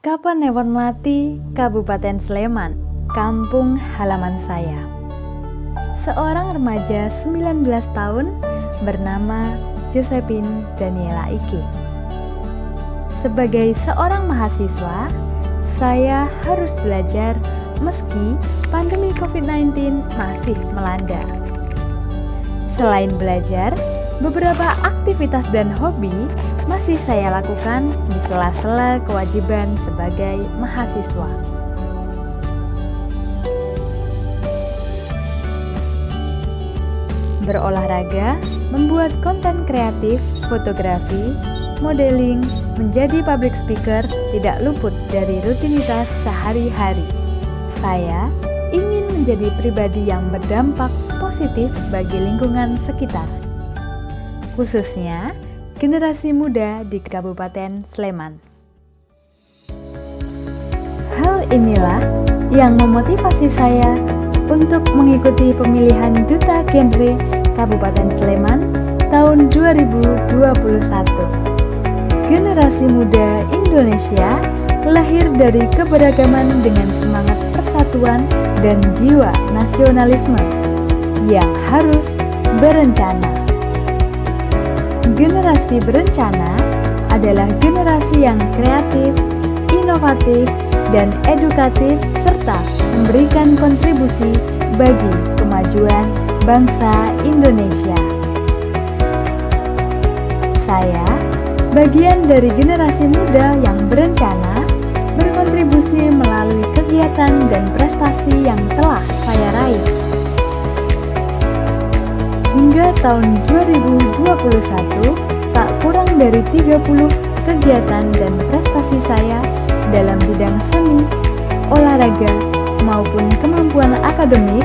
Kapanewon Melati, Kabupaten Sleman, kampung halaman saya. Seorang remaja 19 tahun bernama Josephine Daniela Iki. Sebagai seorang mahasiswa, saya harus belajar meski pandemi COVID-19 masih melanda. Selain belajar, beberapa aktivitas dan hobi masih saya lakukan di sela-sela kewajiban sebagai mahasiswa. Berolahraga, membuat konten kreatif, fotografi, modeling, menjadi public speaker tidak luput dari rutinitas sehari-hari. Saya ingin menjadi pribadi yang berdampak positif bagi lingkungan sekitar, khususnya generasi muda di Kabupaten Sleman. Hal inilah yang memotivasi saya untuk mengikuti pemilihan Duta Genre Kabupaten Sleman tahun 2021. Generasi muda Indonesia lahir dari keberagaman dengan semangat persatuan dan jiwa nasionalisme yang harus berencana. Generasi berencana adalah generasi yang kreatif, inovatif, dan edukatif serta memberikan kontribusi bagi kemajuan bangsa Indonesia. Saya bagian dari generasi muda yang berencana berkontribusi melalui kegiatan dan prestasi yang telah Hingga tahun 2021, tak kurang dari 30 kegiatan dan prestasi saya dalam bidang seni, olahraga, maupun kemampuan akademik,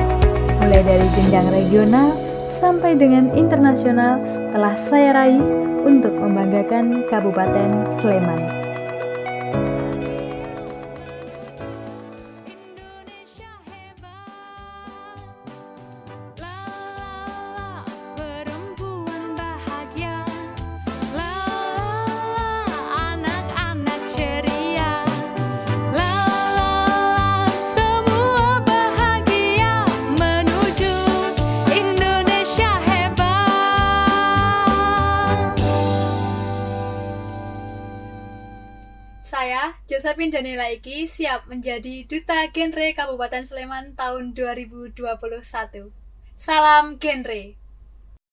mulai dari jenjang regional sampai dengan internasional telah saya raih untuk membanggakan Kabupaten Sleman. Saya, Josephine Daniela Iki, siap menjadi Duta Genre Kabupaten Sleman tahun 2021. Salam Genre!